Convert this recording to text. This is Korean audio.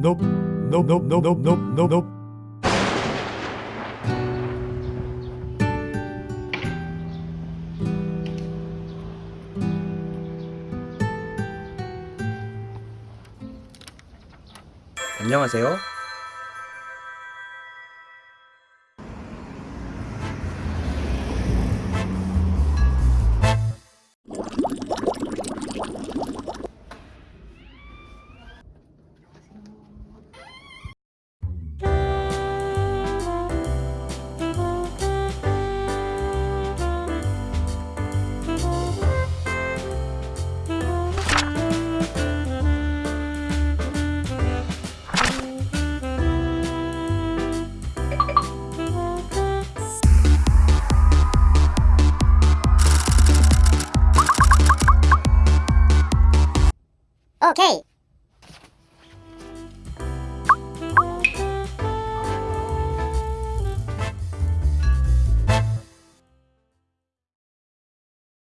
nope, nope, nope, nope, nope, nope, nope, nope. 안녕하세요. Okay.